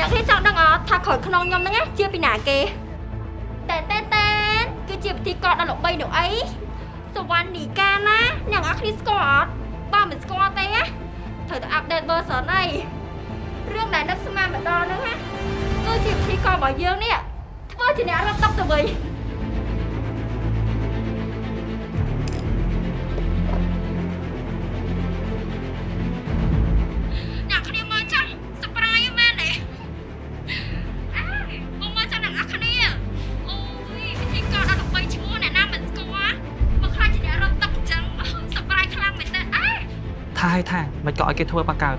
អ្នកគ្នាចង់ដឹងអត់ថាក្រោយខ្នងខ្ញុំហ្នឹងណាជាពីណាគេតែតែតែនគឺជាពិធីករដ៏ល្បីនោះអីសវណ្ណនីកាណាអ្នកនរគ្នាស្គាល់អត់បើមិនស្គាល់ទេណាត្រូវតែអាប់ដេត version អីរឿងដែលនឹកស្មានម្ដងហ្នឹងណាគឺជាពិធីកររបស់យើងនេះធ្វើជាអ្នករត់តុកទៅវិញ ក៏ឲ្យគេធ្វើបាកើត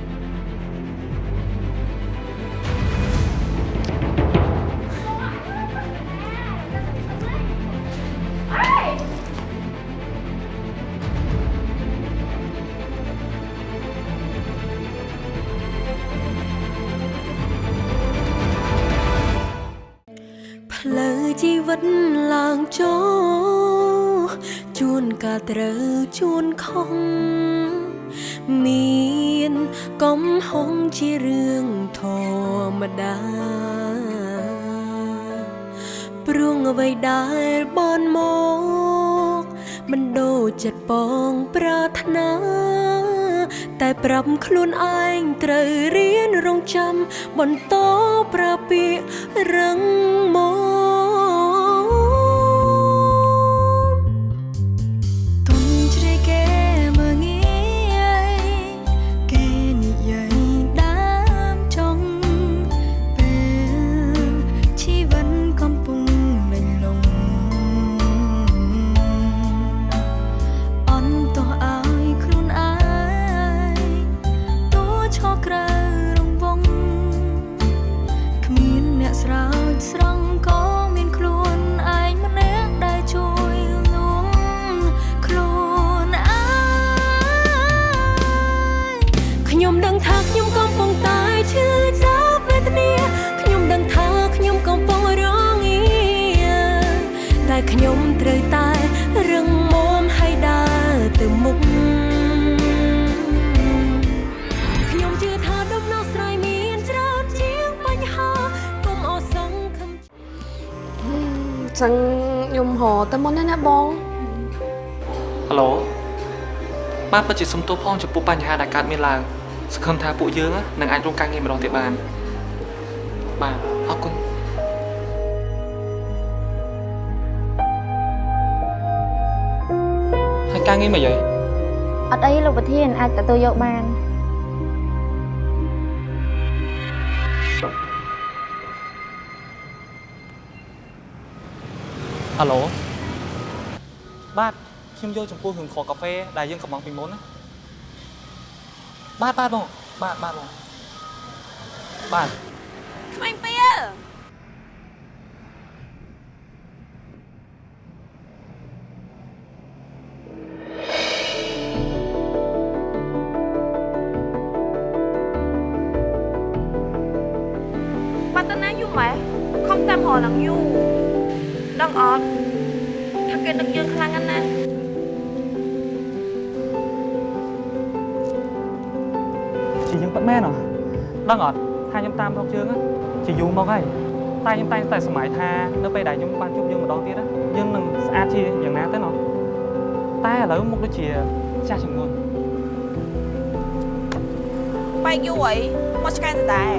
កំហុងជារឿងធម្មតាព្រួងអ្វីដែលបនមកមិនដូចចិត្តបងប្រាថ្នា តែប្រាប់ខ្លួនឯងត្រូវរៀនរងចាំបន្តប្រើពាក្យរឹងមាំទុ ត្រូវតែរឹងមាំហើយដើរទៅមុខខ្ញុំជឿថាដំណោះស្រាយមានច្រើនជាងបញ្ហាកុំអស់សង្ឃឹមចឹងខ្ញុំរកទៅមុនណាបងហៅឡូបាទពិតជាសុំទោសផងចំពោះបញ្ហាដែលកើតមានឡើងសង្ឃឹមថាពួកយើងនឹងអាចរួមការងារម្ដងទៀតបានបាទ អរគុណហើយការងារមិនអីអត់អីលោកប្រធានអាចទទួលយកបានហៅឡូបាទខ្ញុំយកចំពោះរឿងខកាហ្វេដែលយើងកំងពីមុនណាបាទបាទបងបាទបាទបងបាទក្មេងពីបា ទៅណាយូរម៉ែខំតាមរកឡើងយូរដឹងអត់ថាគេនឹកយើងខ្លាំងណាស់ណាជាយើងពិតមែនហ៎ដឹងអត់ថាខ្ញុំតាមរកយើងជាយូរមកហើយតែខ្ញុំតែងតែសម័យថានៅពេលដែលខ្ញុំបានជួបយើងម្ដងទៀតយើងនឹងស្អាតជាយ៉ាងណាទៅណោះតែឥឡូវមុខដូចជាចាស់ជាងមុនបែកយូរអីមកឆ្កែទៅដែរ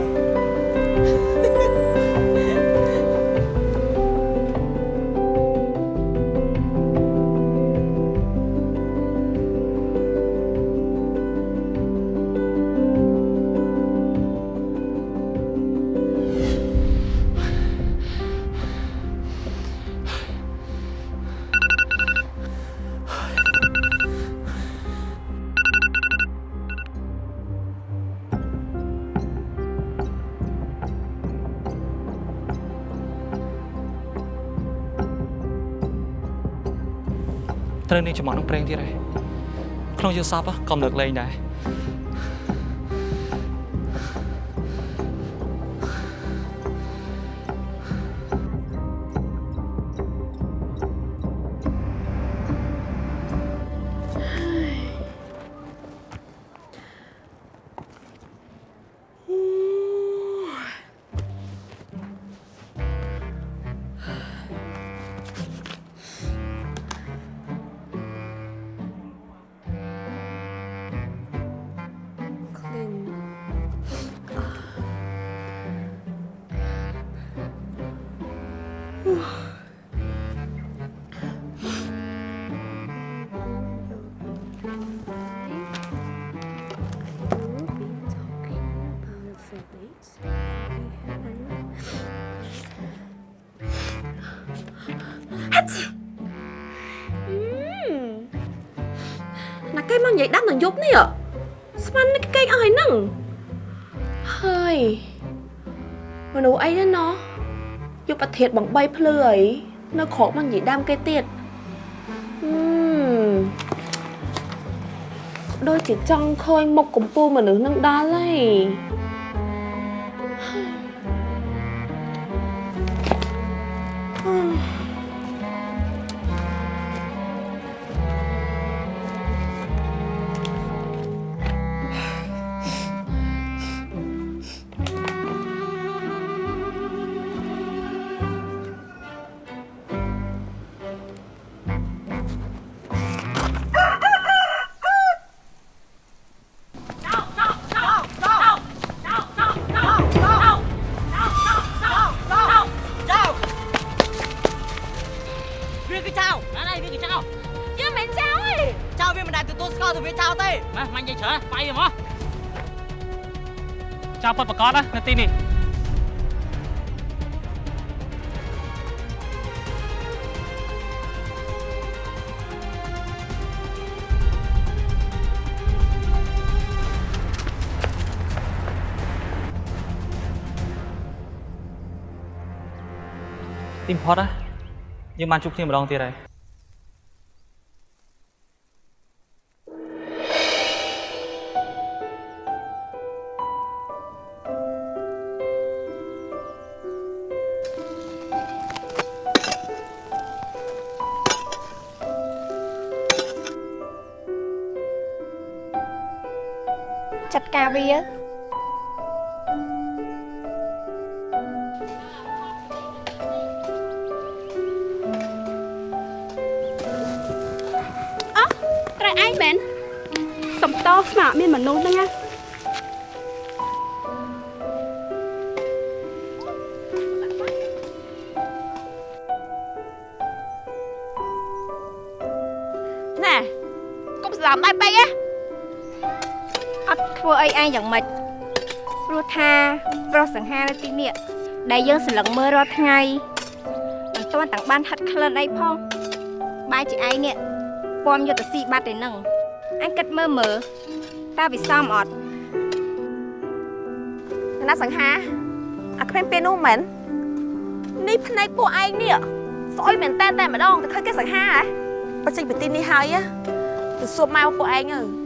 នាងចំអកនឹងប្រេងទៀតហើយក្នុងយើងសពក៏លើកលែងដែរ គេមកនិយាយដាំនឹងយប់នេះស្មាននេះគេអស់ហើយហ្នឹងហើយមនុស្សអីហ្នឹងណោះយកប្រធាតបងបីភ្លឺអីនៅក្រោកមកនិយាយដាំគេទៀតហឹមដូចជាចង់ឃើញមុខកំពូលមនុស្សនឹងដល់ហើយ ប្រកបណានៅទីនេះទីបំផុ តណាយើងបានជួបគ្នាម្ដងទៀតហើយចាត់ការវាត្រៃឯងមែនសំតោស្មារមានមនុស្សហ្នឹងណាណែ ធ្វើអីឯងយ៉ាងម៉េចព្រោះថាប្រុសសង្ហានៅទីនេះដែលយើងសន្លឹងមើលរាល់ថ្ងៃមិនទាន់ទាំងបានហិតក្លិនអីផងបែរជាឯងនេះពំយុទ្ធស៊ីបាត់ឯនឹងអញគិតមើលមើលតើវាសមអត់ណាសង្ហាអាគ្មានពេលនោះមែននេះភ្នែកពួកឯងនេះស្អុយមែនតែនតែម្ដងទៅឃើញគេសង្ហាហ៎បើចេញពីទីនេះហើយណាទៅសួរម៉ែពួកឯងទៅ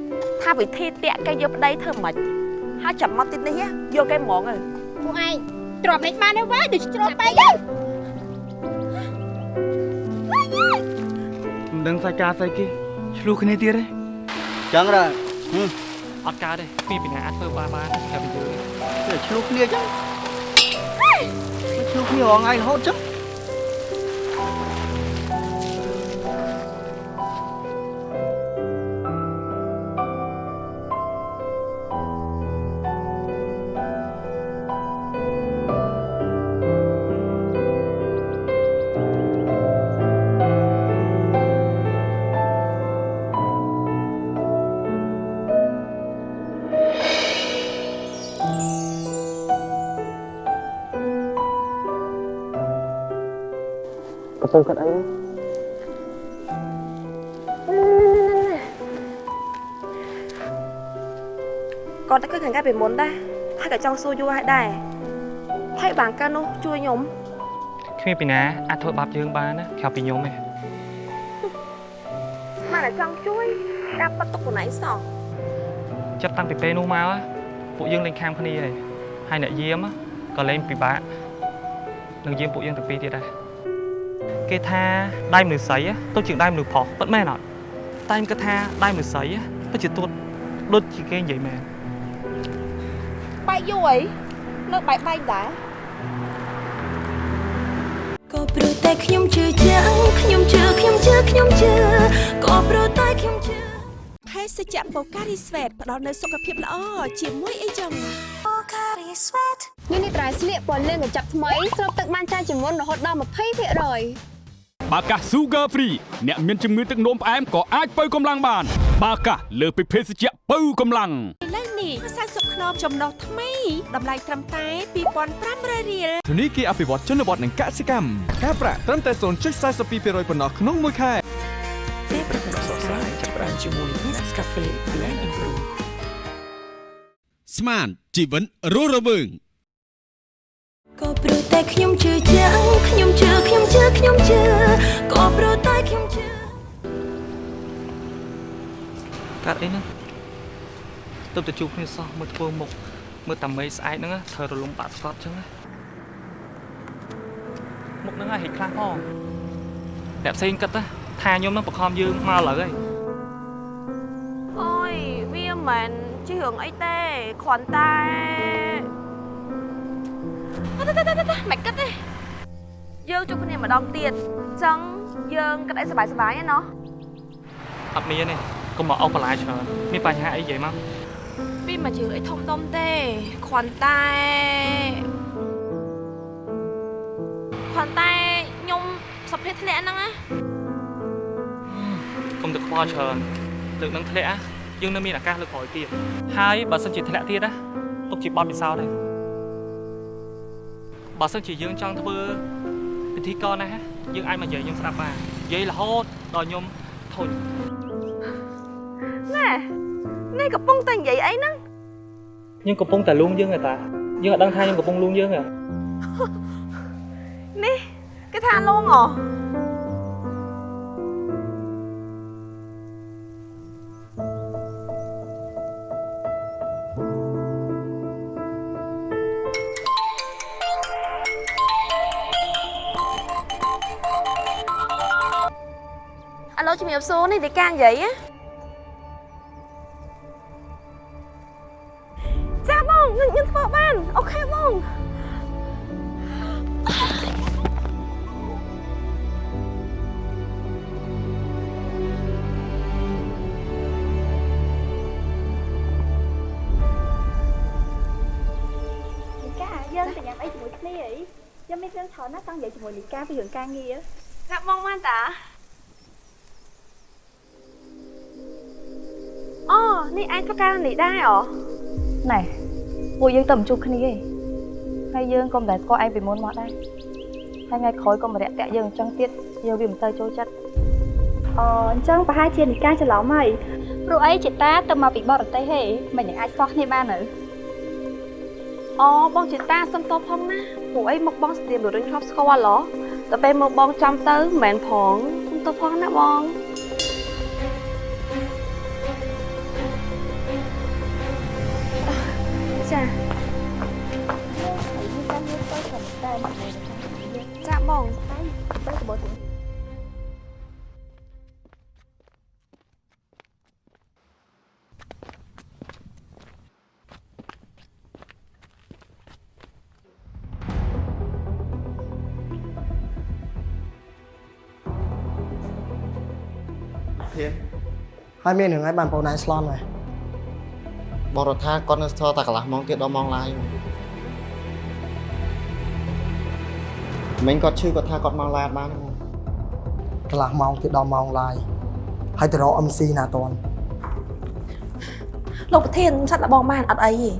ថាវិធីតាក់គេយកប្តីធ្វើមិនហើយចាំមកទីនេះយកគេហ្មងទៅពួកឯងទ្របនេះបានទេវ៉ាដូចជ្រុលពេកទៅមិនដឹងសាច់ការស្អីគេឆ្លោះគ្នាទៀតទេចឹងដែរអត់កើតទេពីពីណាអាចធ្វើបានបានតែពីយើងតែឆ្លោះគ្នាចឹងឆ្លោះគ្នារងថ្ងៃរហូតចឹង កំពុងគាត់អីគាត់ទៅឃើញខាងកាពីមុនដែរហើយក៏ចង់សួរយូរហើយដែរហើយបានកាលនោះជួយខ្ញុំគ្មានពីណាអាចធ្វើបាបយើងបានណាក្រៅពីខ្ញុំទេស្មានតែចង់ជួយការប៉ັດទុកខ្លួនឯងសោះចាប់តាំងពីពេលនោះមកណាពួកយើងលេងខាំគ្នាហើយហើយអ្នកយាមណាក៏លេងពិបាកនឹងយាមពួកយើងទាំងពីរទៀតដែរ គេថាដៃមនុស្សស្រីណាទៅជាងដៃមនុស្សប្រុសពិតមែនអត់តែខ្ញុំគិតថាដៃមនុស្សស្រីណាពិតជាទួតដូចជាគេនិយាយមែនបែកយូរអីនៅបែកបែកដែរក៏ព្រោះតែខ្ញុំជឿជាក់ខ្ញុំជឿខ្ញុំជឿខ្ញុំជឿក៏ព្រោះតែខ្ញុំជឿភេសជ្ជៈបូការីស្វេតផ្ដល់នូវសុខភាពល្អជាមួយអីចឹង នេះនេះត្រៃស្លៀកពណ៌លឿងកញ្ចប់ថ្មីស្រូបទឹកបានច្រើនជាងមុនរហូតដល់20%បាកាស Sugar Free អ្នកមានជំងឺទឹកនោមផ្អែមក៏អាចបើកម្លាំងបាន បាកាសលើសពីភេសជ្ជៈបើកម្លាំងឥឡូវនេះម្សៅ90ខ្នងចំណុះថ្មីតម្លៃត្រឹមតែ2500រៀលធនីគារអភិវឌ្ឍជនបទនិងកសិកម្មការប្រាក់ត្រឹមតែ0.42%ប៉ុណ្ណោះក្នុងមួយខែពេលប្រកាសស្រាយចាប់ផ្ដើមជាមួយ Nescafe Blend and Brew ស្មានជីវិតរស់រវើងក៏ ព្រោះតែខ្ញុំជឿជាក់ខ្ញុំជឿខ្ញុំជឿខ្ញុំជឿក៏ព្រោះតែខ្ញុំជឿកាត់អីហ្នឹងទៅទៅជួបគ្នាសោះមើលធ្វើមុខមើលតាមេស្អែកហ្នឹងណាធ្វើរលំបាក់ស្កត់ចឹងណាមុខហ្នឹងហិចខ្លះផងអ្នកផ្សេងគិតណាថាខ្ញុំហ្នឹងបខំយើងមកឥឡូវហើយអូយវាមិនមែនជារឿងអីទេគ្រាន់តែ អត់ទេទេទេមិនគិតទេយើងជួបគ្នាម្ដងទៀតអញ្ចឹងយើងគិតអីសប្បាយសប្បាយណាអត់មានទេកុំមកអស់បន្លាយច្រើនមានបញ្ហាអីនិយាយមកពីមកជឿអីធំដុំទេគ្រាន់តែគ្រាន់តែខ្ញុំសុភេទធ្លាក់ហ្នឹងណាកុំទៅខ្វល់ច្រើនលើកនឹងធ្លាក់ណាយើងនៅមានឱកាសលើកក្រោយទៀតហើយបើសិនជាធ្លាក់ទៀតណាទុកជាបទពិសោធន៍ទេ បើសិនជាយើងចង់ធ្វើពិធីករណាយើងអាចមកនិយាយខ្ញុំស្ដាប់បាននិយាយរហូតដល់ខ្ញុំធុញណែនេះកំពុងតែនិយាយអីហ្នឹងខ្ញុំកំពុងតែលួងយើងឯតាយើងអត់ដឹងថាខ្ញុំកំពុងលួងយើងទេនេះគេថាលងហ៎ អាឡូជំរាបសួរនេះទីកានិយាយណាចាបងខ្ញុំខ្ញុំធ្វើបានអូខេបងលីកាយើងទៅញ៉ាំអីជាមួយគ្នាអីខ្ញុំមានរឿងច្រើនណាស់ចង់និយាយជាមួយលីកាពីរឿងការងារចាបងបានតា ឯងធ្វើការនេះដែរអូណែពួកយើងទៅមិនជួបគ្នាទេហើយយើងក៏មិនដែលស្គាល់ឯងពីមុនមកដែរហើយថ្ងៃក្រោយក៏មករយៈតាក់យើងអញ្ចឹងទៀតយើងវាមិនទៅចូលចិត្តអូអញ្ចឹងប្រហែលជាលីកាច្រឡំហើយព្រោះអីចេតាទៅមកពីបរទេសហេមិនយ៉ាងអាចស្គាល់គ្នាបានទៅអូបងជាតាសុំតបផងណាពួកអីមកបងស្ទាមលរុញធ្លាប់ស្គាល់ហ៎តែពេលមកបងចាំទៅមិនមែនផងសុំតបផងណាបង ចាចាបងទៅកបទៅធៀនហើយមានរឿងអីបានបងណៃស្លន់ហើយ បរដ្ឋាគាត់នៅស្ថតែកន្លះម៉ោងទៀតដល់ម៉ោងឡាយមិញគាត់ឈឺគាត់ថាគាត់មកឡាយអត់បានទេកន្លះម៉ោងទៀតដល់ម៉ោងឡាយហើយទៅរក MC ណាតន់លោកប្រធានឆាត់លបងបានអត់អីទេ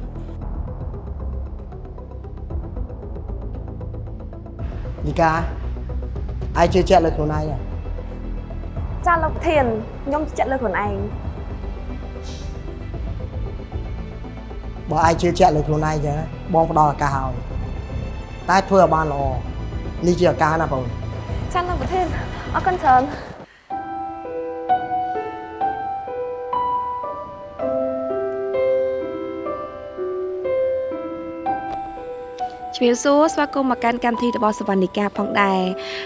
នីកាឯងជឿជាក់លើខ្លួនឯងហ៎ចាលោកប្រធានខ្ញុំចិត្តលើខ្លួនឯង បើឯងជឿជាក់លើខ្លួនឯងចឹងបងផ្ដល់ឱកាសឲ្យតែធ្វើឲ្យបានល្អនេះជាឱកាសណាបងចាលោកប្រធានអរគុណច្រើនជំរាបសួរស្វាគមន៍មកកាន់កម្មវិធីរបស់សវណ្ណិកាផងដែរ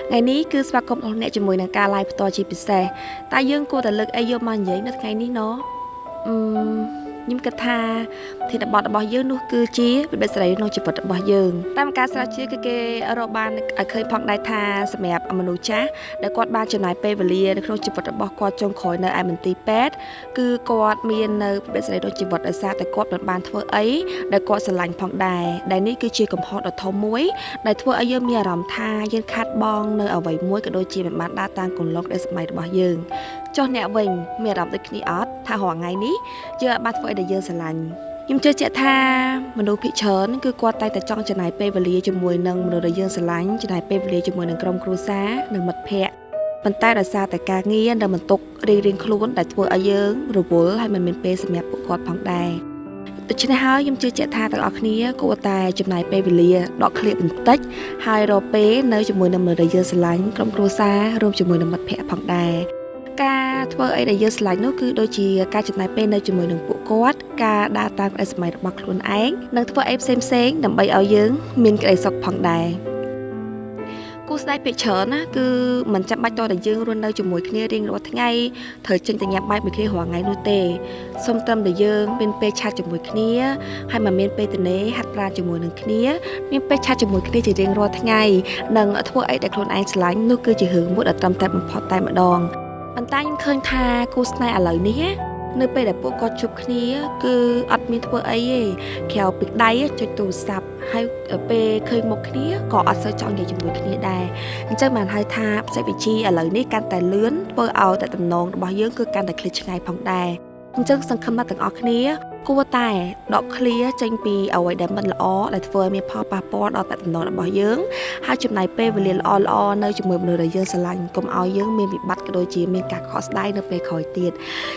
ថ្ងៃនេះគឺស្វាគមន៍របស់អ្នកជាមួយនឹងការ live ផ្ទាល់ជាពិសេសតែយើងគួរតែលើកអីយកមកនិយាយនៅថ្ងៃនេះណអឺ ខ្ញុំគិតថាធានបទរបស់យើងនោះគឺជាវិបត្តិសេរីក្នុងជីវិតរបស់យើងតាមការស្រាវជ្រាវគឺគេរកបានឲ្យឃើញផងដែរថាសម្រាប់មនុស្សចាស់ដែលគាត់បានចំណាយពេលវេលានៅក្នុងជីវិតរបស់គាត់ចុងក្រោយនៅឯមន្ទីរពេទ្យគឺគាត់មាននៅវិបត្តិសេរីក្នុងជីវិតដោយសារតែគាត់មិនបានធ្វើអីដែលគាត់ស្រឡាញ់ផងដែរដែលនេះគឺជាកំហុសដ៏ធំមួយដែលធ្វើឲ្យយើងមានអារម្មណ៍ថាយើងខាត់បងនៅអ្វីមួយក៏ដូចជាមិនបានដើរតាមគន្លងនៃសម័យរបស់យើងចុះអ្នកវិញមានអារម្មណ៍ដូចគ្នាអត់ ថារាល់ថ្ងៃនេះយើងអាចបានធ្វើអីដែលយើងស្រឡាញ់ខ្ញុំជឿជាក់ថាមនុស្សភាគច្រើនគឺគាត់តែងតែចង់ចំណាយពេលវេលាជាមួយនឹងមនុស្សដែលយើងស្រឡាញ់ចំណាយពេលវេលាជាមួយនឹងក្រុមគ្រួសារនិងមិត្តភ័ក្តិប៉ុន្តែដោយសារតែការងារនិងបន្ទុករៀងៗខ្លួនដែលធ្វើឲ្យយើងរវល់ហើយមិនមានពេលសម្រាប់ពួកគាត់ផងដែរដូច្នេះហើយខ្ញុំជឿជាក់ថាទាំងអស់គ្នាគួរតែចំណាយពេលវេលាដកឃ្លាបន្តិចហើយរកពេលនៅជាមួយនឹងមនុស្សដែលយើងស្រឡាញ់ក្រុមគ្រួសាររួមជាមួយនឹងមិត្តភ័ក្តិផងដែរ ការធ្វើអីដែលយើងស្រឡាញ់នោះគឺដូចជាការចំណាយពេលនៅជាមួយនឹងពួកគាត់ការដើរតាមក្តីស្រមៃរបស់ខ្លួនឯងនិងធ្វើអីផ្សេងៗដើម្បីឲ្យយើងមានក្តីសុខផងដែរគូស្នេហ៍ភាគច្រើនណាគឺមិនចាំបាច់តតែយើងរស់នៅជាមួយគ្នារៀងរាល់ថ្ងៃត្រូវចេញទៅញ៉ាំបាយមួយគ្នារាល់ថ្ងៃនោះទេសូមត្រឹមតែយើងមានពេលឆាតជាមួយគ្នាហើយមិនមានពេលទនេហាត់ប្រាណជាមួយនឹងគ្នាមានពេលឆាតជាមួយគ្នាជារៀងរាល់ថ្ងៃនិងធ្វើអីដែលខ្លួនឯងស្រឡាញ់នោះគឺជារឿងមួយដែលត្រឹមតែបំផុតតែម្ដង ប៉ុន្តែខ្ញុំឃើញថាគូស្នេហ៍ឥឡូវនេះណានៅពេលដែលពួកគាត់ជួបគ្នា គឺអត់មានធ្វើអីទេក្រៅពីដៃចុចទូរស័ព្ទហើយពេលឃើញមុខគ្នាក៏អត់សូវចង់និយាយជាមួយគ្នាដែរអញ្ចឹងបានហៅថាបច្ចេកវិទ្យាឥឡូវនេះកាន់តែលឿនធ្វើឲ្យតែតំណងរបស់យើងគឺកាន់តែឃ្លាតឆ្ងាយផងដែរអញ្ចឹងសង្ឃឹមថាទាំងអស់គ្នា គួរតែដកឃ្លាចេញពីអ្វីដែលមិនល្អដែលធ្វើឲ្យមានផលប៉ះពាល់ដល់តែតំណងរបស់យើងហើយចំណាយពេលវេលាល្អល្អនៅជាមួយមនុស្សដែលយើងស្រឡាញ់កុំឲ្យយើងមានវិបត្តិក៏ដូចជាមានការខកស្ដាយនៅពេលក្រោយទៀត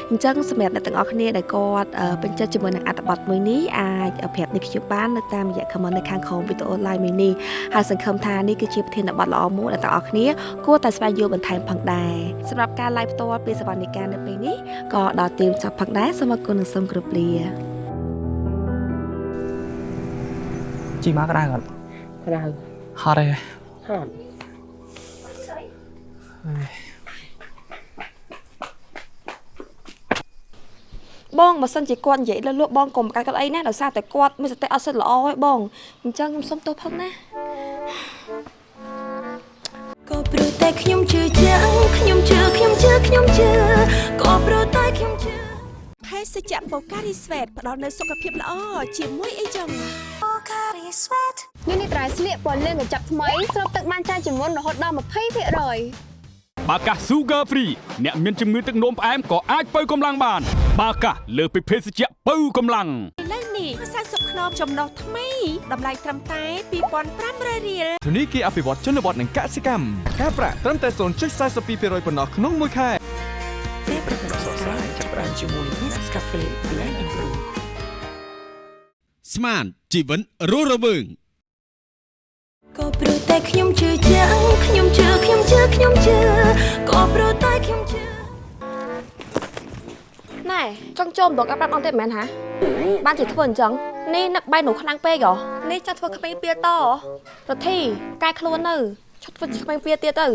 អញ្ចឹងសម្រាប់អ្នកទាំងអស់គ្នាដែលគាត់ពេញចិត្តជាមួយនឹងអត្ថបទមួយនេះអាចប្រាប់នេះខ្ញុំបាននៅតាមរយៈ comment នៅខាងក្រោមវីដេអូ live មួយនេះហើយសង្ឃឹមថានេះគឺជាប្រធានបទល្អមួយដែលទាំងអស់គ្នាគួរតែស្វែងយល់បន្ថែមផងដែរសម្រាប់ការ live ផ្ទាល់ពីសវនិកានៅពេលនេះក៏ដល់ទីចប់ផងដែរសូមអរគុណនិងសូមគោរពលា ជីមកក្តៅអត់ក្តៅហត់ទេហត់បងបើសិនជាគាត់និយាយលើលក់បងកុំកាត់គាត់អីណាដោយសារតែគាត់មានសតិអត់សិតល្អឯងបងអញ្ចឹងខ្ញុំសុំទោសផងណាក៏ព្រោះតែខ្ញុំជឿជាក់ខ្ញុំជឿខ្ញុំជឿខ្ញុំជឿក៏ព្រោះតែខ្ញុំជឿភេសជ្ជៈបូការីស្វេតផ្ដល់នូវសុខភាពល្អជាមួយអីចឹង ញ៉ាំនេះត្រៃស្លៀកពណ៌លឿងកញ្ចប់ថ្មីស្រូបទឹកបានច្រើនជាងមុនរហូតដល់20%បាកាស Sugar Free អ្នកមានជំងឺទឹកនោមផ្អែមក៏អាចបើកម្លាំងបាន បាកាសលើសពីភេសជ្ជៈបើកម្លាំងឥឡូវនេះ40ខ្នងចំណុះថ្មីតម្លៃត្រឹមតែ2500រៀលធនីគារអភិវឌ្ឍជនបទនិងកសិកម្មការប្រាក់ត្រឹមតែ0.42%ប៉ុណ្ណោះក្នុងមួយខែពេលប្រកាសស្រាយចាប់ផ្ដើមជាមួយ Nescafe Blend and Brew ស្មាន ជីវិនរស់រវើងក៏ព្រោះតែខ្ញុំជឿជាក់ខ្ញុំជឿខ្ញុំជឿខ្ញុំជឿក៏ព្រោះតែខ្ញុំជឿណែចង់ចូលម្ដងកាប់ប្រាប់អង្គទៀតមែនហាបានជាធ្វើអញ្ចឹងនេះនឹកបាយនោះខ្លាំងពេកហ៎នេះចង់ធ្វើក្មេងពៀតរធីកែខ្លួននៅឈប់ធ្វើជាក្មេងពៀទៀតទៅ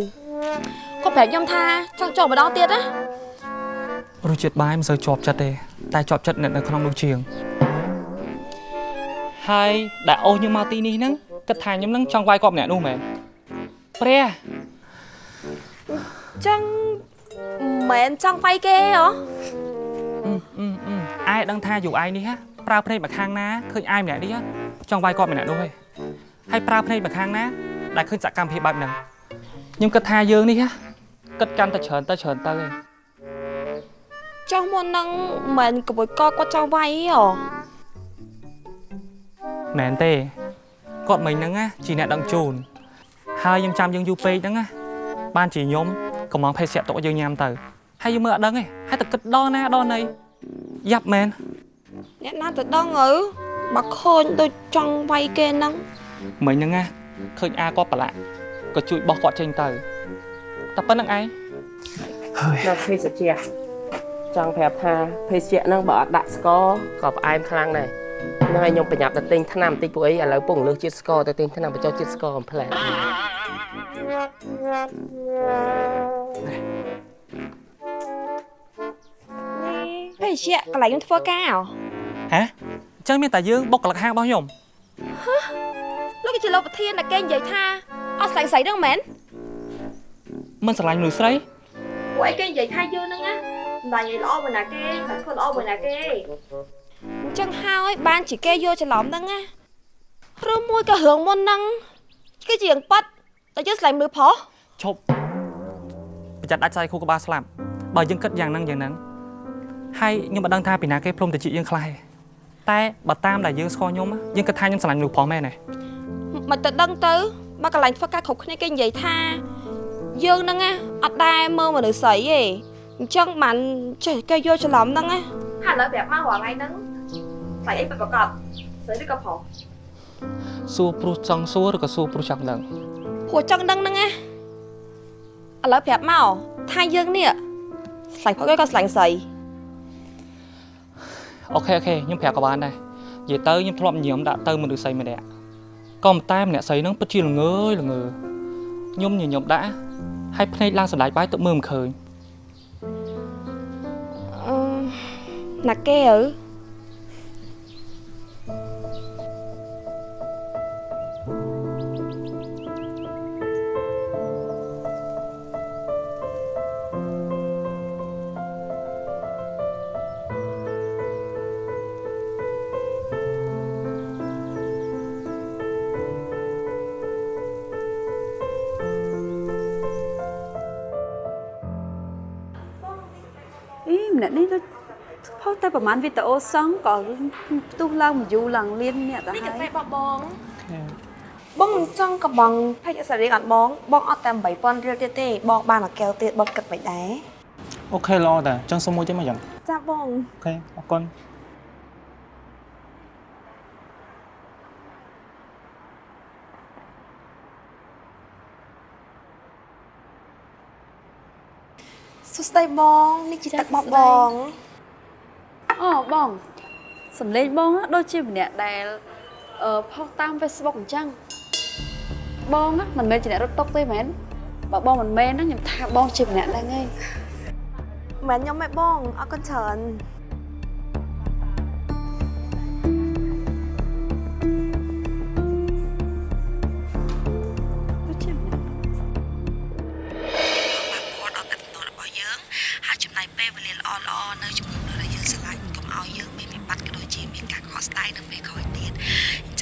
គាត់ប្រាប់ខ្ញុំថាចង់ចូលម្ដងទៀតណារសជាតិបាយមិនសូវជាប់ចិត្តទេតែជាប់ចិត្តអ្នកនៅក្នុងនោះជាង ហើយដែលអូសខ្ញុំមកទីនេះហ្នឹងគិតថាខ្ញុំនឹងចង់វាយគាត់ម្នាក់នោះមែនព្រះចឹងមែនចង់វាយគេហ៎អាយដឹងថាយូអាយនេះហ่ะប្រើភ្នែកមកខាងណាឃើញអាយម្នាក់នេះចង់វាយគាត់ម្នាក់នោះហ៎ហើយប្រើភ្នែកមកខាងណាដែលឃើញសកម្មភាពបែបហ្នឹងខ្ញុំគិតថាយើងនេះហ่ะគិតកាន់តែច្រើនទៅច្រើនទៅឯងចុះមុននឹងមិនក្បួយកគាត់ចង់វាយហ៎ មែនទេគាត់មិញហ្នឹងណាជាអ្នកដឹងជូនហើយខ្ញុំចាំយើងយូរពេកហ្នឹងណាបានជាខ្ញុំកំងភេសជ្ជៈទុកឲ្យយើងញ៉ាំទៅហើយយើងមើលអត់ដឹងទេហើយតែគិតដល់ណាដល់ណីយ៉ាប់មែនអ្នកណាទៅដឹងអើបើឃើញដូចចង់វាយគេហ្នឹងមិញហ្នឹងណាឃើញអាគាត់ប្រឡាក់ក៏ជួយបោះគាត់ចេញទៅតែប៉ុណ្្នឹងឯងដល់ភេសជ្ជៈចង់ប្រាប់ថាភេសជ្ជៈហ្នឹងបើអត់ដាក់ស្ករក៏ផ្អែមខ្លាំងដែរ ហ្នឹងហើយខ្ញុំប្រញាប់ទៅទិញថ្នាំបន្តិចពួកអីឥឡូវពងលើសជាតិស្ករទៅទិញថ្នាំបញ្ចុះជាតិស្ករកំភ្លែតភេសជ្ជៈកន្លែងខ្ញុំធ្វើការហ៎ហ៎អញ្ចឹងមានតែយើងបុកកលឹកហាងរបស់ខ្ញុំលោកគឺជាលោកប្រធានដែលគេនិយាយថាអត់ស្រីស្រីហ្នឹងមែនមិនស្រឡាញ់មនុស្សស្រីពួកឯងគេនិយាយថាយើងហ្នឹងណាមិនដាច់និយាយល្អមួយណាគេតែធ្វើល្អមួយណាគេអញ្ចឹងហើយបានជាគេយកច្រឡំហ្នឹងណាឬមួយក៏រឿងមុនហ្នឹងគឺជារឿងប៉ាត់តែយើងស្លាញ់មើលប្រុសឈប់ប្រយ័ត្នដាច់ខ្សែខួរក្បាលស្លាប់បើយើងគិតយ៉ាងហ្នឹងយ៉ាងហ្នឹងហើយខ្ញុំមិនដឹងថាពីណាគេព្រមទៅជីកយើងខ្លះទេតែបើតាមដែលយើងស្គាល់ខ្ញុំយើងគិតថាខ្ញុំស្រឡាញ់មនុស្សប្រុសមែនទេមិនទៅដឹងទៅបើកន្លែងធ្វើការគ្រប់គ្នាគេនិយាយថាយើងហ្នឹងណាអត់ដែរមើលមនុស្សស្រីទេអញ្ចឹងបានចេះគេយកច្រឡំហ្នឹងណាហើយឥឡូវប្រាប់មករាល់ថ្ងៃហ្នឹង ស្រីអីពិតប្រកបស្រីឬក៏ប្រុសសួរព្រោះចង់សួរឬក៏សួរព្រោះចង់ដឹងព្រោះចង់ដឹងហ្នឹងណាឥឡូវប្រាប់មកថាយើងនេះស្រឡាញ់ប្រុសឬក៏ស្រឡាញ់ស្រី OK OK ខ្ញុំប្រាប់ក៏បានដែរនិយាយទៅខ្ញុំធ្លាប់ញញឹមដាក់ទៅមនុស្សស្រីម្នាក់ក៏ប៉ុន្តែម្នាក់ស្រីហ្នឹងពិតជាល្ងើយល្ងើខ្ញុំញញឹមដាក់ហើយភ្នែកឡើងសណ្ដាច់បាយទៅមើលមិនឃើញអឺណាគេឪអី ផុសតែប្រហែលវីដេអូសងក៏ផ្ទុះឡើងមួយយូរឡើងលៀនអ្នកទៅនេះហើកាហ្វេយបងបងបងមិនចង់កបងផេកអសរីអត់បងបងអត់តែ8000រៀលទៀតទេបងបានមួយកែវទៀតបងគិតមិនដែរអូខេល្អតាចង់សុំមួយទេមកយ៉ាងចាបងអូខេអរគុណសួស្ដីបងនេះជាទឹកបបបង អូបងសំលេងបងណាដូចជាម្នាក់ដែលអឺផុសតាម Facebook អញ្ចឹងបងណាមិនមែនជាអ្នករត់តុកទេមែនបើបងមិនមែនហ្នឹងខ្ញុំថាបងជាម្នាក់ហ្នឹងឯងមិនខ្ញុំឯងបងអរគុណច្រើន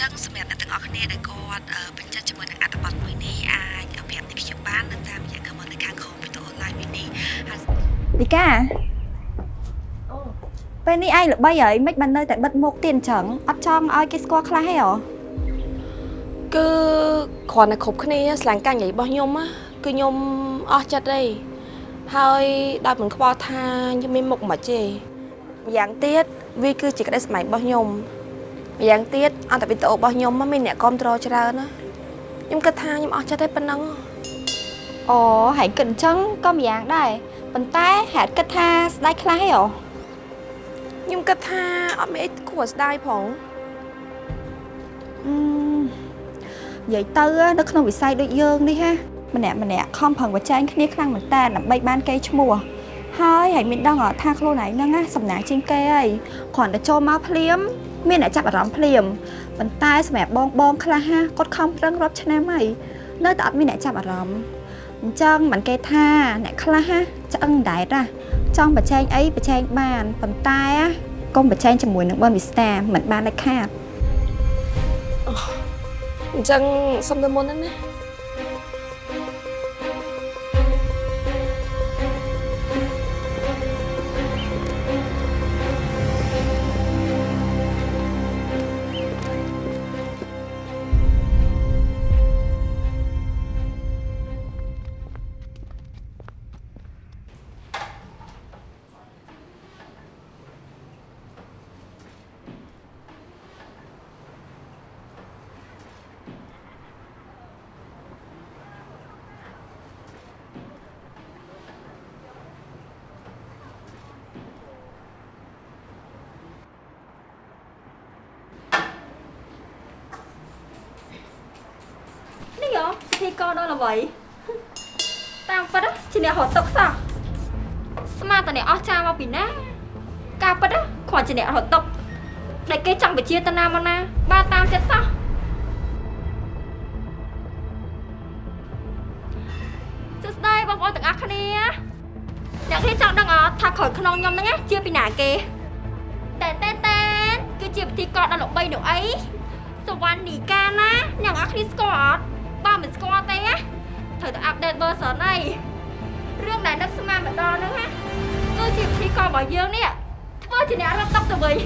ចឹងសម្រាប់អ្នកទាំងអស់គ្នាដែលគាត់អឺពេញចិត្តជាមួយនឹងអត្ថបទមួយនេះអាចប្រាប់ទីខ្ញុំបាននៅតាមរយៈ comment នៅខាងក្រោមវីដេអូ live មួយនេះហើយលីកាពេលនេះឯងល្បីហើយមិនបាននៅតែបិទមុខទៀតអញ្ចឹងអត់ចង់ឲ្យគេស្គាល់ខ្លះទេហ៎គឺគ្រាន់តែគ្រប់គ្នាស្លាញ់ការនិយាយរបស់ខ្ញុំណាគឺខ្ញុំអស់ចិត្តទេហើយដោយមិនខ្វល់ថាខ្ញុំមានមុខមិនទេម្យ៉ាងទៀតវាគឺជាក្តីស្មៃរបស់ខ្ញុំ ម្យ៉ាងទៀតអន្តរវីដេអូរបស់ខ្ញុំហ្នឹងមានអ្នកគ្រប់គ្រងច្រើនណាខ្ញុំគិតថាខ្ញុំអស់ចិត្តទេប៉ុណ្ណឹងអូហើយគិតអញ្ចឹងក៏ម្យ៉ាងដែរប៉ុន្តែហេតុគិតថាស្ដាយខ្លះទេហ៎ខ្ញុំគិតថាអត់មានអីគួរឲ្យស្ដាយផងអឺនិយាយទៅនៅក្នុងវិស័យដូចយើងនេះហាម្នាក់ម្នាក់ខំប្រឹងប្រជែងគ្នាខ្លាំងមែនតើដើម្បីបានកេរ្តិ៍ឈ្មោះហើយហើយមានដឹងអត់ថាខ្លួនឯងហ្នឹងណាសំណាងជាងគេហើយគ្រាន់តែចូលមកភ្លាម មានអ្នកចាប់អារម្មណ៍ភ្លាមប៉ុន្តែសម្រាប់បងបងខ្លះហាគាត់ខំប្រឹងរាប់ឆ្នាំហើយនៅតែអត់មានអ្នកចាប់អារម្មណ៍អញ្ចឹងមិនគេថាអ្នកខ្លះហាឆ្អឹងដែរណាចង់ប្រជែងអីប្រជែងបានប៉ុន្តែកុំប្រជែងជាមួយនឹងបនវិស្តាមិនបានដាច់ខាតអញ្ចឹងសុំទៅមុនហ្នឹងណា ធីករដល់ល្បីតាមពិតណាជាអ្នករត់ទុកសោះស្មានតអ្នកអស់ចាមកពីណា ការពិតណាគ្រាន់ជាអ្នករត់ទុកដែលគេចង់បញ្ជាតាណាមកណា បានតាមចិត្តសោះសួស្ដីបងប្អូនទាំងអស់គ្នាអ្នកគ្នាចង់ដឹងអត់ថាក្រោយខ្នងខ្ញុំហ្នឹងណាជាពីណាគេតែតែតែនគឺជាពិធីករដ៏ល្បីនោះអីសវណ្ណនីកាណាអ្នកនរគ្នាស្គាល់អត់បើ មិនស្គាល់ទេណាត្រូវតែអាប់ដេត version អីរឿងដែលនឹកស្មានម្ដងហ្នឹងណាគឺជាពិធីកររបស់យើងនេះធ្វើជាអ្នករត់តុកទៅវិញ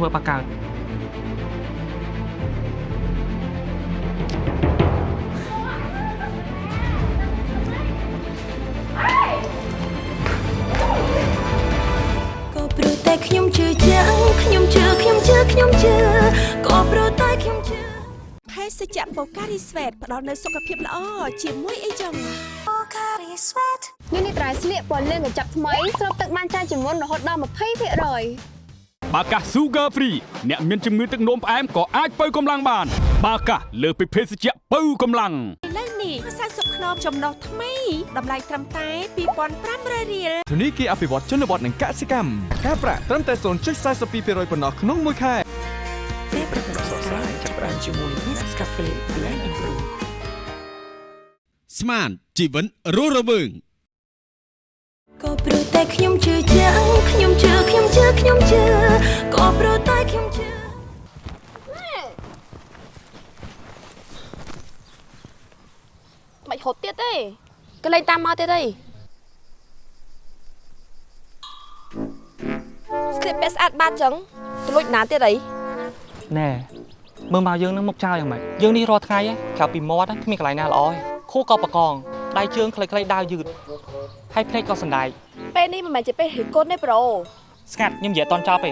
ធ្វើបាកើតក៏ព្រោះតែខ្ញុំជឿជាក់ខ្ញុំជឿខ្ញុំជឿខ្ញុំជឿក៏ព្រោះតែខ្ញុំជឿភេសជ្ជៈបូការីស្វេតផ្ដល់នូវសុខភាពល្អជាមួយអីចឹង Pocari Sweat នេះនេះត្រៃស្លៀកពណ៌លឿងកញ្ចប់ថ្មីស្រូបទឹកបានច្រើនជាងមុនរហូតដល់20% បាកាស Sugar Free អ្នកមានជំងឺទឹកនោមផ្អែមក៏អាចបើកម្លាំងបាន បាកាសលើសពីភេសជ្ជៈបើកម្លាំងឥឡូវនេះ40ខ្នងចំណុះថ្មីតម្លៃត្រឹមតែ2500រៀលធនីគារអភិវឌ្ឍជនបទនិងកសិកម្មការប្រាក់ត្រឹមតែ0.42%ប៉ុណ្ណោះក្នុងមួយខែពេលប្រកបសរសៃចាប់ផ្ដើមជាមួយ Nescafe Blend and Brew ស្មានជីវិនរស់រវើង ក៏ព្រោះតែខ្ញុំជឿជាក់ខ្ញុំជឿខ្ញុំជឿខ្ញុំជឿក៏ព្រោះតែខ្ញុំជឿមិនហត់ទៀតទេកលេងតាមមកទៀតទេស្លៀកពាក់ស្អាតបាតចឹងទៅលួចណាទៀតអីណែមើលមកយើងនឹងមុខចោលយ៉ាងម៉េចយើងនេះរាល់ថ្ងៃឯងក្រៅពីមាត់ហ្នឹងគ្មានកន្លែងណាល្អទេខួរក៏បកង ដៃជើងខ្លីៗដាវយឺតហើយភ្នែកក៏សណ្ដែកពេលនេះមិនមែនជាពេលរិះគន់ទេប្រូស្ងាត់ខ្ញុំនិយាយអត់តន់ចប់ទេ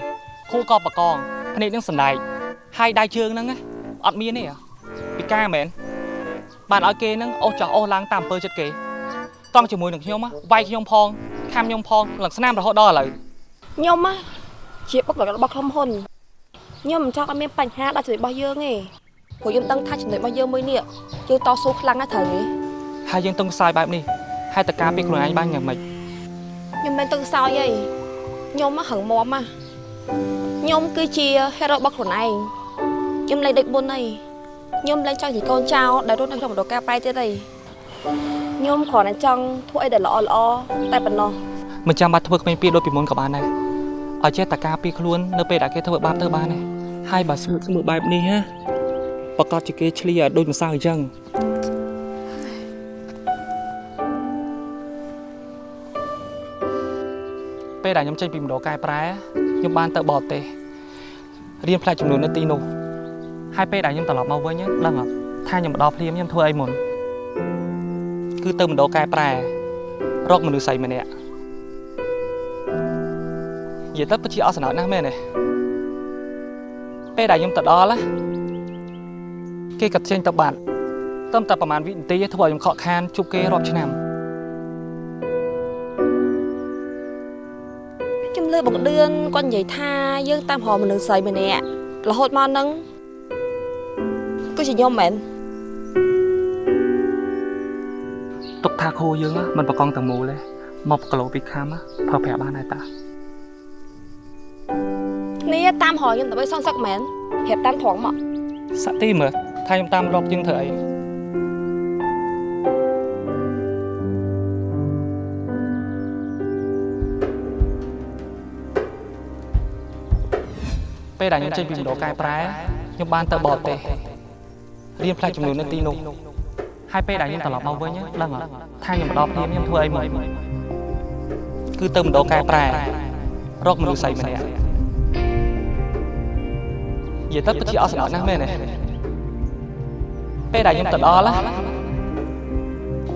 ខួរក៏បកងភ្នែកនឹងសណ្ដែកហើយដៃជើងហ្នឹងណាអត់មានទេហ៎ពិការមែនបានឲ្យគេហ្នឹងអូសចោះអូសឡើងតាមអំពើចិត្តគេតង់ជាមួយនឹងខ្ញុំណាវាយខ្ញុំផងខាំខ្ញុំផងឡើងស្នាមរហូតដល់ឥឡូវខ្ញុំណាជាបុគ្គលិករបស់ក្រុមហ៊ុនខ្ញុំមិនចង់ឲ្យមានបញ្ហាដល់ចំណុចរបស់យើងទេព្រោះខ្ញុំដឹងថាចំណុចរបស់យើងមួយនេះយើងតស៊ូខ្លាំងណាស់ត្រូវទេ ហើយយើងទង់ខ្សោយបែបនេះហើយតើការពីខ្លួនឯងបានយ៉ាងម៉េចខ្ញុំមិនទៅសោយទេខ្ញុំហឹងមាំណាខ្ញុំគឺជា hero របស់ខ្លួនឯងខ្ញុំលែងដេកមុនទេខ្ញុំលែងចង់ជាកូនចៅដែលរស់នៅក្នុងមណ្ឌលការប្រែទៀតទេខ្ញុំគ្រាន់តែចង់ធ្វើអីដែលល្អល្អតែប៉ុណ្ណោះមិនចាំបាច់ធ្វើគ្មានពីដូចពីមុនក៏បានដែរឲ្យចេះតែការពីខ្លួននៅពេលដែលគេធ្វើបាបទៅបានដែរហើយបើស្ងួតស្ងួតបែបនេះណាប្រកាសជាគេឆ្លៀឲ្យដូចម្សៅអញ្ចឹង ពេលដែលខ្ញុំចេញពីមណ្ឌលកែប្រែខ្ញុំបានទៅបរទេសរៀនផ្នែកចំនួននៅទីនោះហើយពេលដែលខ្ញុំត្រឡប់មកវិញដឹងអត់ថាខ្ញុំមកដល់ភ្លាមខ្ញុំធ្វើអីមុនគឺទៅមណ្ឌលកែប្រែរកមនុស្សស្រីម្នាក់និយាយទៅពិតជាអស់សំណើចណាស់មែនទេពេលដែលខ្ញុំទៅដល់ណាគេក៏ចេញទៅបាត់ត្រឹមតែប្រហែលវិនាទីធ្វើឲ្យខ្ញុំខកខានជួបគេរាប់ឆ្នាំ បងដឿនគាត់និយាយថាយើងតាមរកមនុស្សស្រីម្នាក់រហូតមកហ្នឹងគឺជាខ្ញុំមែនទុកថាគ្រូយើងណាមិនប្រកងទាំងមូលទេមកគីឡូពីខាំណាប្រើប្រាស់បានហើយតានេះតាមរកខ្ញុំដើម្បីសងសឹកមែនប្រាប់តាមត្រង់មកសាក់ទីមើលថាខ្ញុំតាមរកយើងធ្វើអី ពេលដែលខ្ញុំចេញពីមណ្ឌលកែប្រែខ្ញុំបានទៅបរទេសរៀនផ្នែកចំនួននៅទីនោះហើយពេលដែលខ្ញុំត្រឡប់មកវិញដឹងអត់ថាខ្ញុំមកដល់ភ្លាមខ្ញុំធ្វើអីមកគឺទៅមណ្ឌលកែប្រែរកមនុស្សស្រីម្នាក់និយាយទៅពិតជាអស់សំណើចណាស់មែនទេពេលដែលខ្ញុំទៅដល់ណា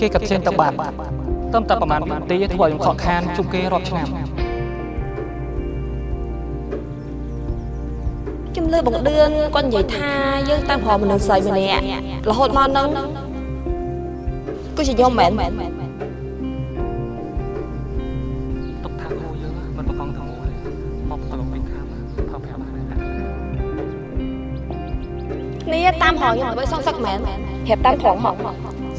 គេក៏ចេញទៅបាត់ត្រឹមតែប្រហែលវិនាទីធ្វើឲ្យខ្ញុំខកខានជួបគេរាប់ឆ្នាំ ខ្ញុំលើបងដឿនគាត់និយាយថាយើងតាមរកមនុស្សស្រីម្នាក់រហូតមកហ្នឹងគឺជាខ្ញុំមែនទុកថាគ្រូយើងមិនប្រកងទាំងមូលទេមកប្រឡងវិញខាំប្រើប្រាស់បានហើយតានេះតាមរកខ្ញុំដើម្បីសងសឹកមែនប្រាប់តាមត្រង់មក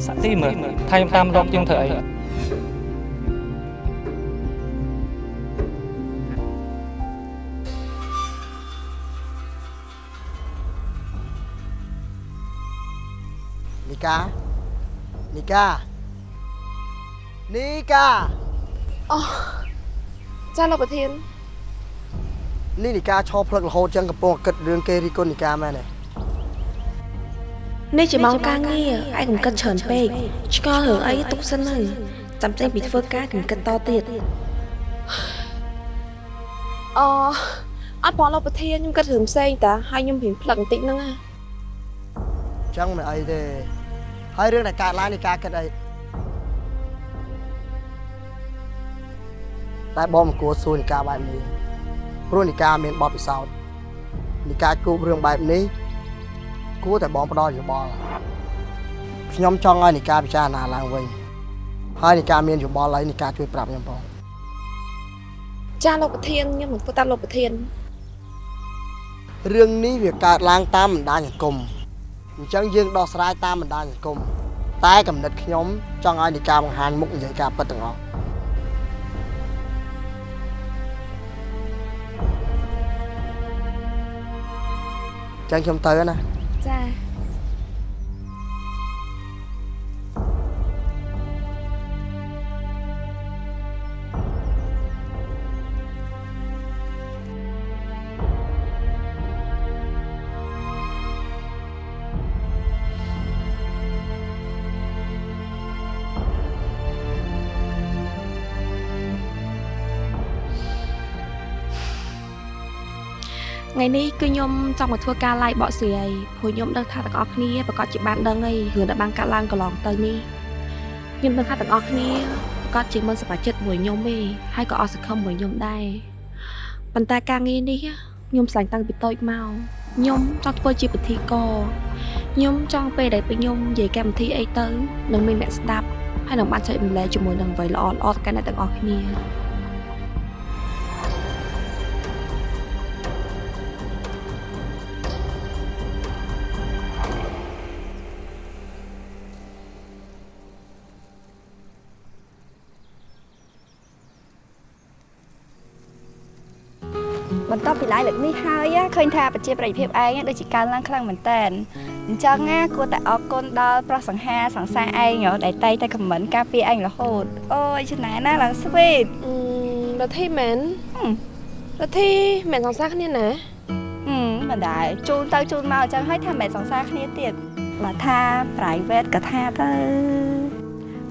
សាក់ទីមើលថាខ្ញុំតាមរកយើងធ្វើអី កានីកានីកាអូចាលោកប្រធាននេះនីកាឈរផ្លឹករហូតចឹងកំពុងគិតរឿងគេរីគុណនីកាមែនទេនេះជាម៉ោងការងារឯងកុំគិតច្រើនពេកឆ្កល់រឿងអីទុកសិនទៅចាំចេញពីធ្វើការកុំគិតតទៀតអូអត់ផងលោកប្រធានខ្ញុំគិតរឿងផ្សេងតាហើយខ្ញុំព្រៀងផ្លឹកបន្តិចហ្នឹងណាចឹងមិនអីទេ ហើយរឿងដែលកើតឡើងនេះការគិតអីតែបងមិនគួរសួរនិកាបែបនេះព្រោះនិកាមានបទពិសោធន៍និកាគូបរឿងបែបនេះគួរតែបងផ្ដល់យោបល់ខ្ញុំចង់ឲ្យនិកាពិចារណាឡើងវិញហើយនិកាមានយោបល់អីនិកាជួយប្រាប់ខ្ញុំផងចាលោកប្រធានខ្ញុំនឹងធ្វើតាមលោកប្រធានរឿងនេះវាកើតឡើងតាមបណ្ដាញសង្គម អញ្ចឹងយើងដោះស្រាយតាមបណ្ដាញសង្គមតែកំណត់ខ្ញុំចង់ឲ្យនិកាបង្ហាញមុខនិយាយការពិតទាំងអស់អញ្ចឹងខ្ញុំទៅហើយណាចា ថ្ងៃនេះគឺខ្ញុំចង់មកធ្វើការ live បកស្រាយព្រោះខ្ញុំដឹងថាទាំងអស់គ្នាប្រកាសជាបានដឹងហើយរឿងដែលបានកាត់ឡើងកន្លងទៅនេះខ្ញុំដឹងថាទាំងអស់គ្នាប្រកាសជាមិនសប្បាយចិត្តមួយខ្ញុំទេហើយក៏អស់សង្ឃឹមមួយខ្ញុំដែរប៉ុន្តែការងារនេះខ្ញុំស្លាញ់តាំងពីតូចមកខ្ញុំចង់ធ្វើជាពិធីករខ្ញុំចង់ពេលដែលពេលខ្ញុំនិយាយកម្មវិធីអីទៅនឹងមានអ្នកស្ដាប់ហើយនឹងបានចែករំលែកជាមួយនឹងអ្វីល្អល្អៗទៅកាន់អ្នកទាំងអស់គ្នា ពីឡាយលើកនេះហើយឃើញថាប្រជាប្រិយភាពឯងដូចជាកើនឡើងខ្លាំងមែនតើអញ្ចឹងណាគួរតែអរគុណដល់ប្រុសសង្ហាសង្សារឯងហ៎ដែលតែងតែខមមិនការពារឯងរហូតអូយច្នៃណាឡើងស្វីតរធីមែនរធីមែនសង្សារគ្នាណាហឹមមិនដែរជូនទៅជូនមកអញ្ចឹងហើយថាមិនសង្សារគ្នាទៀតបើថា private ក៏ថាទៅ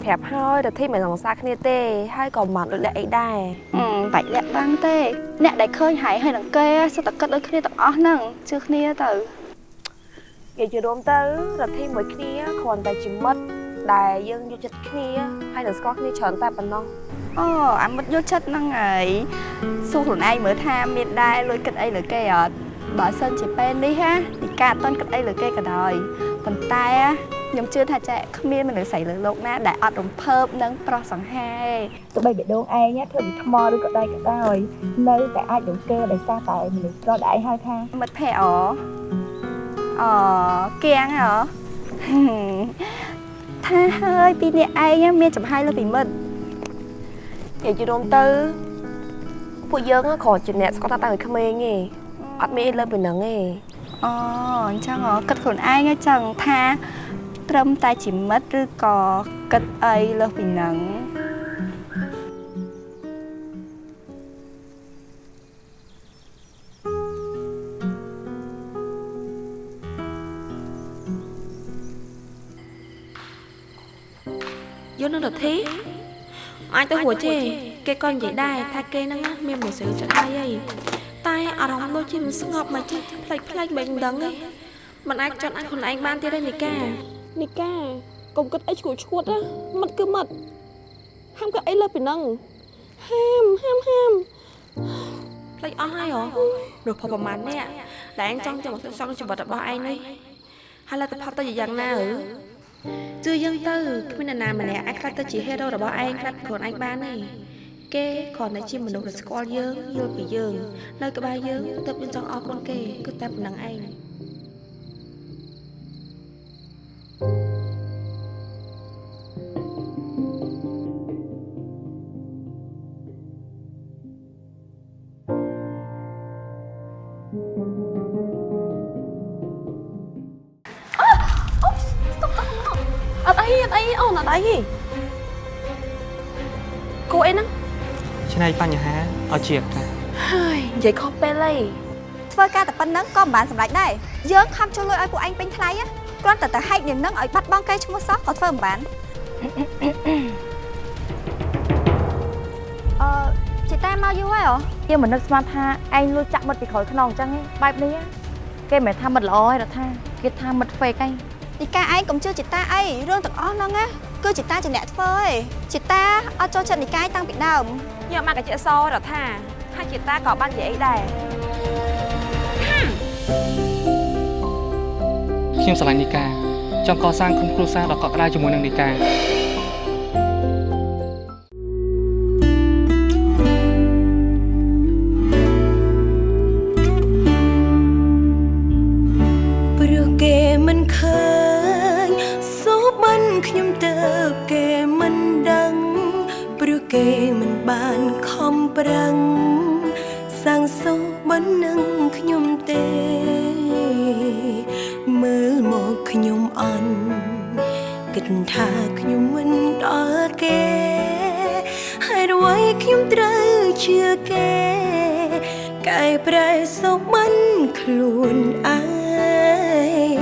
ប្រាប់ហើយរធីមិនសង្សារគ្នាទេ ហើយក៏មិនដូចលាក់អីដែរហឹមបាច់លាក់បាំងទេ អ្នកដែលឃើញហើយហើយនឹងគេសុទ្ធតែគិតដូចគ្នាទាំងអស់ហ្នឹងជឿគ្នាទៅនិយាយជារួមទៅរធីមួយគ្នាគ្រាន់តែជាមិត្តដែលយើងយកចិត្តគ្នាហើយនឹងស្គាល់គ្នាច្រើនតែប៉ុណ្ណោះអូអាមិត្តយកចិត្តហ្នឹងហើយសួរខ្លួនឯងមើលថាមានដែរលួចគិតអីលើគេអត់បើសិនជាពេលនេះហាទីកាអត់តន់គិតអីលើគេក៏ដោយប៉ុន្តែ ខ្ញុំជឿថាចាក់គ្មានមនុស្សស្រីលើលោកណាដែលអត់រំភើបនឹងប្រុសសង្ហាទេទោះបីបេះដូងឯងធ្វើពីថ្មឬក៏ដីក៏ដោយនៅតែអាចរំគេដោយសារតែមនុស្សប្រដែលឯងហៅថាមិត្តភ័ក្តិអអគៀងហ៎ថាហើយពីអ្នកឯងមានចំហាយលើពីមិត្តនិយាយជារួមទៅពួកយើងគ្រាន់ជាអ្នកស្គាល់ថាតាំងពីក្មេងទេអត់មានអីលើពីហ្នឹងទេអូអញ្ចឹងហ៎គិតខ្លួនឯងអញ្ចឹងថា ត្រឹមតែជាមិត្តឬក៏គិតអីលើសពីហ្នឹងយល់នឹងរធីអាចទៅរួចទេគេក៏និយាយដែរថាគេហ្នឹងណាមានមនុស្សស្រីចិត្តហើយហើយតែអារម្មណ៍ដូចជាមិនស្ងប់មកចេះផ្លេចផ្លេចមិនដឹងទេមិនអាចចត់អាចខ្លួនឯងបានទៀតទេនីកា នីកាកុំគិតអីឈួតឈួតណាមិត្តគឺមិត្តហាមគិតអីលើពីហ្នឹងហាមហាមហាមផ្លេចអស់ហើយហ៎រកប្រហែលអ្នកដែលឯងចង់ចាំមកសងជីវិតរបស់ឯងនេះហើយលទ្ធផលទៅជាយ៉ាងណាហ៎ជឿយើងទៅគ្មាននរណាម្នាក់អាចខ្លាចទៅជា hero របស់ឯងខ្លាចខ្លួនឯងបានទេគេគ្រាន់តែជាមនុស្សដែលស្គាល់យើងយល់ពីយើង នៅក្បែរយើងទើបយើងចង់អរគុណគេគឺតែប៉ុណ្្នឹងឯង អត់អីអត់អីអូនអត់អីទេគួរអីហ្នឹងឆ្នៃបញ្ហាឲ្យជាឱកាសហើយនិយាយខុសពេលអីធ្វើការតែប៉ុណ្្នឹងក៏មិនបានសម្រេចដែរយើងខំចូលលុយឲ្យពួកឯងពេញថ្លៃណាគ្រាន់តែតែហែកនាងនឹងឲ្យបាត់បង់កេរ្តិ៍ឈ្មោះសោះក៏ធ្វើមិនបានអឺ chị ta mau vô ấy hả យើងមិននឹកស្មានថាឯងលួចចាក់មិត្តពីក្រោយខ្នងអញ្ចឹងឯងបែបនេះគេមិនមែនថាមិត្តល្អទេរដ្ឋាគេថាមិត្ត fake ឯង ទីកាឯងកុំជឿជីតាអីរឿងទាំងអស់ហ្នឹងណាគឺជីតាជាអ្នកធ្វើឯងជីតាអត់ចូលចិត្តនិកាយតាំងពីដើមញ៉ាំមកកញ្ចក់សរដ្ឋាហើយជាតាក៏បាននិយាយអីដែរខ្ញុំស្រឡាញ់នីកាចង់កសាងក្រុមគ្រួសារដ៏កក់ក្ដៅជាមួយនឹងនីកា សាំងសូបាននឹងខ្ញុំទេ មើលមកខ្ញុំអន់គិតថាខ្ញុំមិនដល់គេហើយអ្វីខ្ញុំត្រូវជឿគេកែប្រែសុខមិនខ្លួនឯង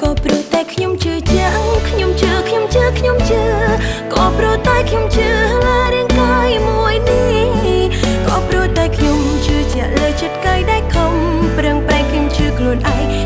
ក៏ព្រោះតែខ្ញុំជឿចាំងខ្ញុំជឿខ្ញុំជឿខ្ញុំជឿក៏ព្រោះតែខ្ញុំជឿលើរាងកាយមួយនេះ ខ្ញុំជឿជាក់លើចិត្តកាយដែលខំប្រឹងប្រែងខ្ញុំជឿខ្លួនឯង